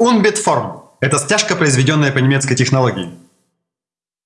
Unbitform – это стяжка, произведенная по немецкой технологии.